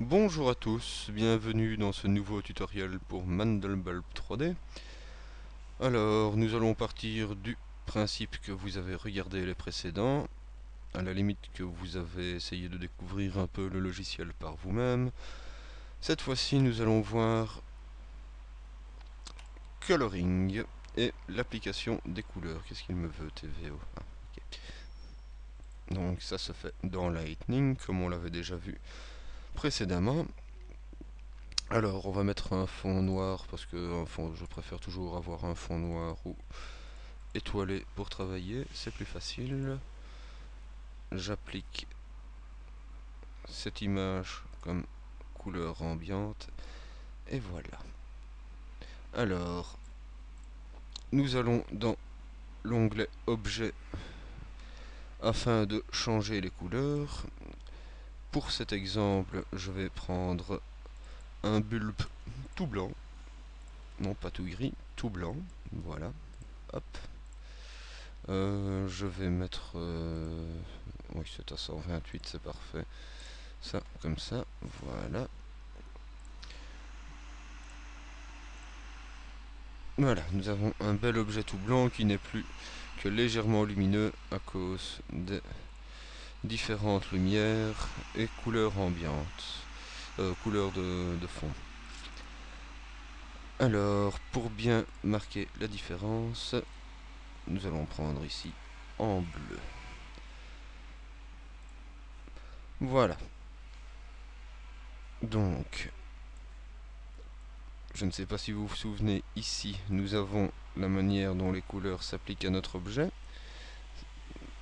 Bonjour à tous, bienvenue dans ce nouveau tutoriel pour Mandelbulb 3D. Alors, nous allons partir du principe que vous avez regardé les précédents, à la limite que vous avez essayé de découvrir un peu le logiciel par vous-même. Cette fois-ci, nous allons voir Coloring et l'application des couleurs. Qu'est-ce qu'il me veut, TVO ah, Donc ça se fait dans Lightning, comme on l'avait déjà vu précédemment. Alors, on va mettre un fond noir, parce que je préfère toujours avoir un fond noir ou étoilé pour travailler, c'est plus facile. J'applique cette image comme couleur ambiante, et voilà. Alors, nous allons dans l'onglet Objet afin de changer les couleurs. Pour cet exemple, je vais prendre un bulbe tout blanc. Non, pas tout gris, tout blanc. Voilà. Hop. Euh, je vais mettre... Euh, oui, c'est à 128, c'est parfait. Ça, comme ça. Voilà. Voilà, nous avons un bel objet tout blanc qui n'est plus que légèrement lumineux à cause des différentes lumières et couleurs ambiantes, euh, couleurs de, de fond. Alors, pour bien marquer la différence, nous allons prendre ici en bleu. Voilà. Donc, je ne sais pas si vous vous souvenez, ici, nous avons la manière dont les couleurs s'appliquent à notre objet.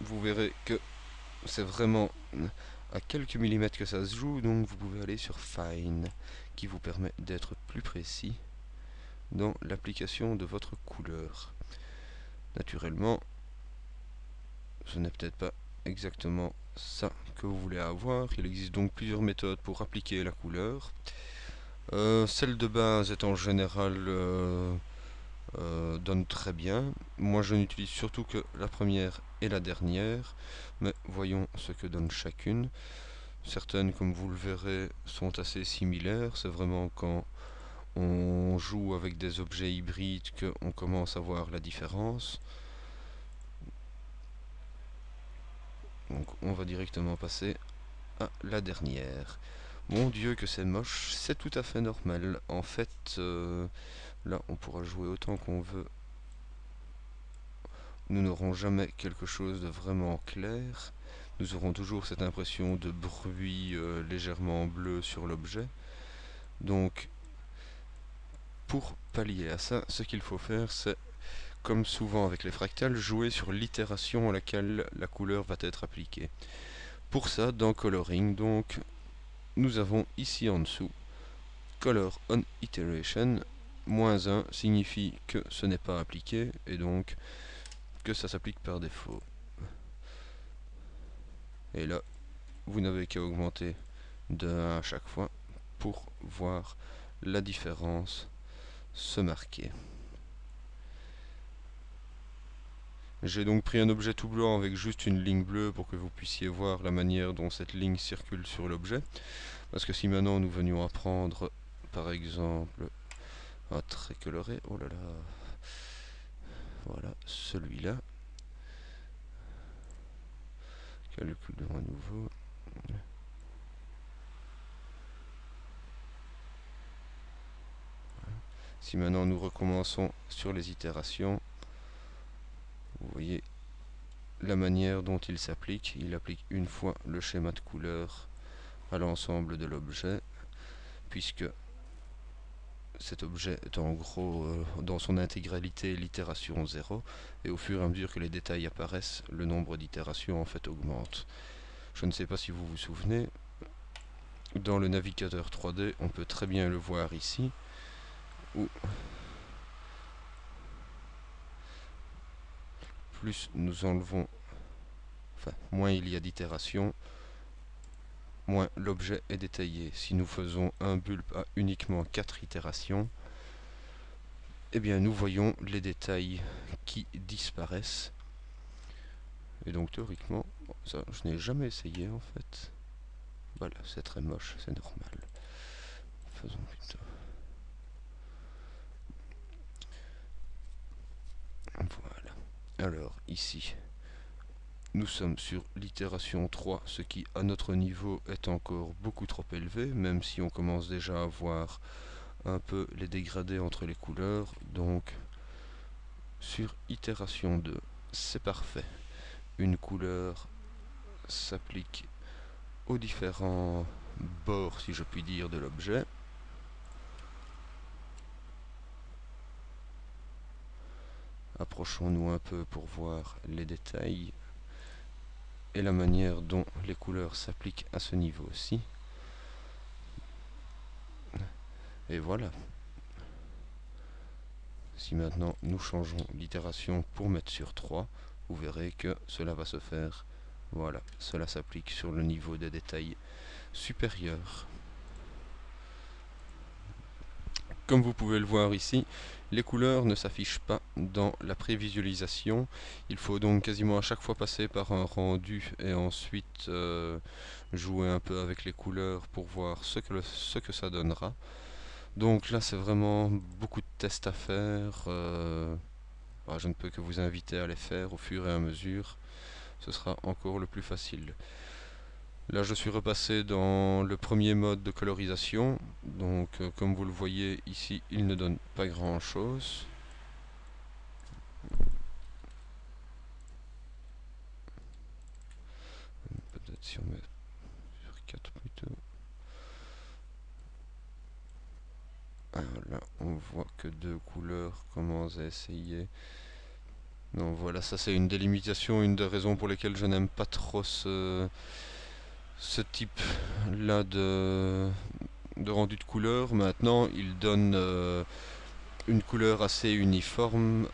Vous verrez que c'est vraiment à quelques millimètres que ça se joue, donc vous pouvez aller sur Fine, qui vous permet d'être plus précis dans l'application de votre couleur. Naturellement, ce n'est peut-être pas exactement ça que vous voulez avoir. Il existe donc plusieurs méthodes pour appliquer la couleur. Euh, celle de base est en général euh, euh, donne très bien. Moi je n'utilise surtout que la première et la dernière, mais voyons ce que donne chacune. Certaines, comme vous le verrez, sont assez similaires. C'est vraiment quand on joue avec des objets hybrides qu'on commence à voir la différence. Donc on va directement passer à la dernière. Mon dieu que c'est moche, c'est tout à fait normal. En fait, euh, là on pourra jouer autant qu'on veut. Nous n'aurons jamais quelque chose de vraiment clair. Nous aurons toujours cette impression de bruit euh, légèrement bleu sur l'objet. Donc, pour pallier à ça, ce qu'il faut faire, c'est, comme souvent avec les fractales, jouer sur l'itération à laquelle la couleur va être appliquée. Pour ça, dans Coloring, donc, nous avons ici en dessous color on iteration moins 1 signifie que ce n'est pas appliqué et donc que ça s'applique par défaut et là vous n'avez qu'à augmenter de 1 à chaque fois pour voir la différence se marquer j'ai donc pris un objet tout blanc avec juste une ligne bleue pour que vous puissiez voir la manière dont cette ligne circule sur l'objet. Parce que si maintenant nous venions à prendre, par exemple, un trait coloré, oh là là, voilà, celui-là. Calculons à nouveau. Si maintenant nous recommençons sur les itérations, vous voyez la manière dont il s'applique. Il applique une fois le schéma de couleur à l'ensemble de l'objet, puisque cet objet est en gros euh, dans son intégralité l'itération 0 et au fur et à mesure que les détails apparaissent le nombre d'itérations en fait augmente. Je ne sais pas si vous vous souvenez dans le navigateur 3D on peut très bien le voir ici où plus nous enlevons enfin moins il y a d'itérations moins l'objet est détaillé. Si nous faisons un bulbe à uniquement 4 itérations, eh bien nous voyons les détails qui disparaissent. Et donc théoriquement, ça je n'ai jamais essayé en fait. Voilà, c'est très moche, c'est normal. Faisons plutôt. Voilà. Alors, ici, nous sommes sur l'itération 3, ce qui, à notre niveau, est encore beaucoup trop élevé, même si on commence déjà à voir un peu les dégradés entre les couleurs. Donc, sur itération 2, c'est parfait. Une couleur s'applique aux différents bords, si je puis dire, de l'objet. Approchons-nous un peu pour voir les détails et la manière dont les couleurs s'appliquent à ce niveau aussi. Et voilà. Si maintenant nous changeons l'itération pour mettre sur 3, vous verrez que cela va se faire. Voilà, cela s'applique sur le niveau des détails supérieurs. Comme vous pouvez le voir ici, les couleurs ne s'affichent pas dans la prévisualisation. Il faut donc quasiment à chaque fois passer par un rendu et ensuite euh, jouer un peu avec les couleurs pour voir ce que, ça donnera. Donc là c'est vraiment beaucoup de tests à faire. Euh, bah, je ne peux que vous inviter à les faire au fur et à mesure. Ce sera encore le plus facile. Là je suis repassé dans le premier mode de colorisation. Donc euh, comme vous le voyez ici il ne donne pas grand chose. Peut-être si on met sur 4 plutôt. Alors là, on voit que deux couleurs commencent à essayer. Donc voilà, ça c'est une délimitation, une des raisons pour lesquelles je n'aime pas trop ce, ce type là de, rendu de couleur. Maintenant, il donne euh, une couleur assez uniforme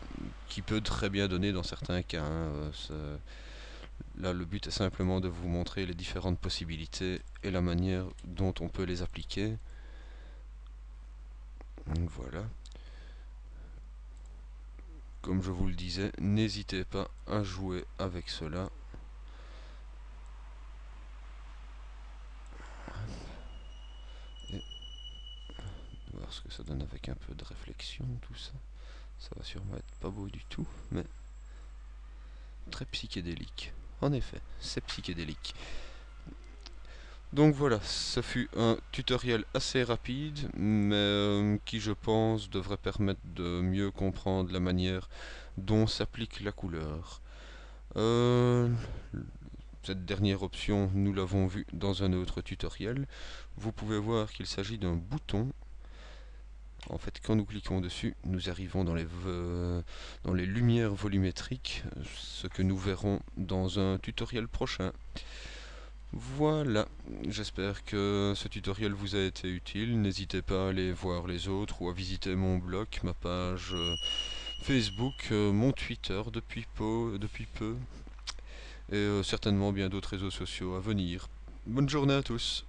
qui peut très bien donner dans certains cas. Hein, là, le but est simplement de vous montrer les différentes possibilités et la manière dont on peut les appliquer. Voilà. Comme je vous le disais, n'hésitez pas à jouer avec cela. Et voir ce que ça donne avec un peu de réflexion, tout ça. Ça va sûrement être pas beau du tout, mais très psychédélique. En effet, c'est psychédélique. Donc voilà, ça fut un tutoriel assez rapide, mais euh, qui je pense devrait permettre de mieux comprendre la manière dont s'applique la couleur. Euh, cette dernière option, nous l'avons vu dans un autre tutoriel. Vous pouvez voir qu'il s'agit d'un bouton. En fait, quand nous cliquons dessus, nous arrivons dans les, dans les lumières volumétriques, ce que nous verrons dans un tutoriel prochain. Voilà, j'espère que ce tutoriel vous a été utile. N'hésitez pas à aller voir les autres ou à visiter mon blog, ma page euh, Facebook, euh, mon Twitter depuis peu, et euh, certainement bien d'autres réseaux sociaux à venir. Bonne journée à tous